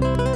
Música